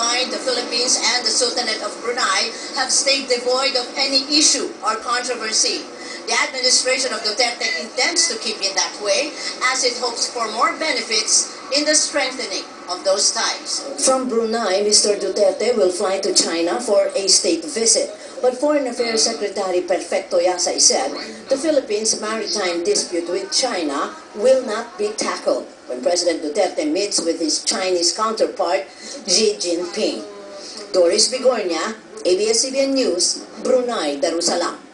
combined, the Philippines and the Sultanate of Brunei have stayed devoid of any issue or controversy. The administration of Duterte intends to keep it that way as it hopes for more benefits in the strengthening of those ties. From Brunei, Mr. Duterte will fly to China for a state visit. But Foreign Affairs Secretary Perfecto Yasay said the Philippines' maritime dispute with China will not be tackled President Duterte meets with his Chinese counterpart, Xi Jinping. Doris Bigornia, ABS-CBN News, Brunei, Darussalam.